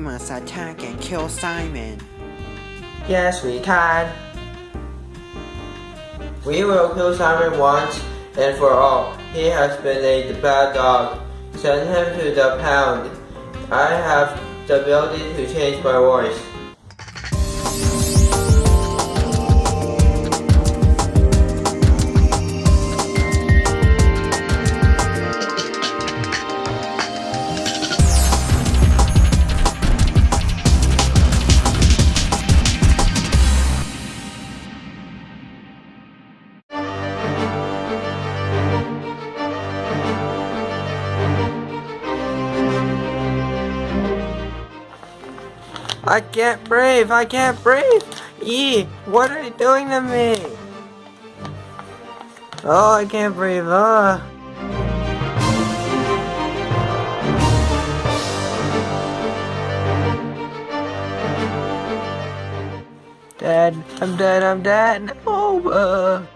us attack and kill Simon. Yes, we can. We will kill Simon once and for all. He has been a bad dog. Send him to the pound. I have the ability to change my voice. I can't breathe. I can't breathe. Yee, what are you doing to me? Oh, I can't breathe. Oh. Dead. I'm dead. I'm dead. No. Uh.